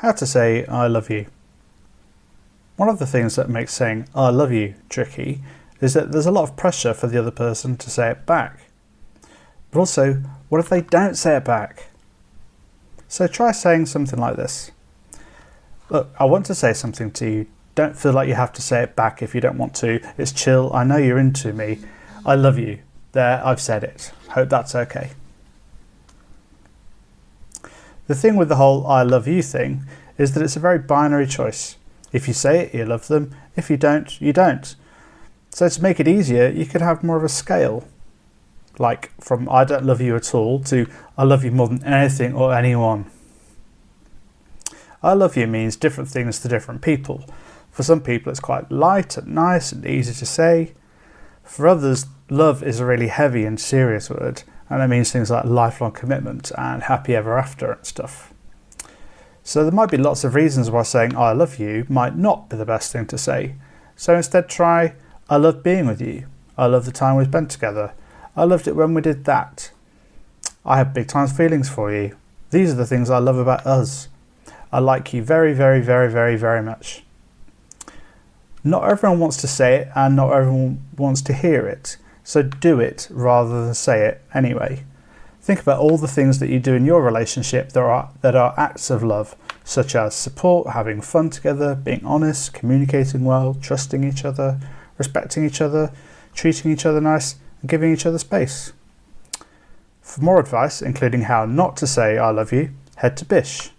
How to say I love you. One of the things that makes saying I love you tricky is that there's a lot of pressure for the other person to say it back. But also, what if they don't say it back? So try saying something like this. Look, I want to say something to you. Don't feel like you have to say it back if you don't want to. It's chill. I know you're into me. I love you. There, I've said it. Hope that's okay. The thing with the whole I love you thing is that it's a very binary choice. If you say it, you love them. If you don't, you don't. So to make it easier, you could have more of a scale. Like from I don't love you at all to I love you more than anything or anyone. I love you means different things to different people. For some people, it's quite light and nice and easy to say. For others, love is a really heavy and serious word, and it means things like lifelong commitment and happy ever after and stuff. So there might be lots of reasons why saying I love you might not be the best thing to say. So instead try I love being with you. I love the time we spent together. I loved it when we did that. I have big time feelings for you. These are the things I love about us. I like you very, very, very, very, very much. Not everyone wants to say it and not everyone wants to hear it. So do it rather than say it anyway. Think about all the things that you do in your relationship that are, that are acts of love, such as support, having fun together, being honest, communicating well, trusting each other, respecting each other, treating each other nice, and giving each other space. For more advice, including how not to say I love you, head to Bish.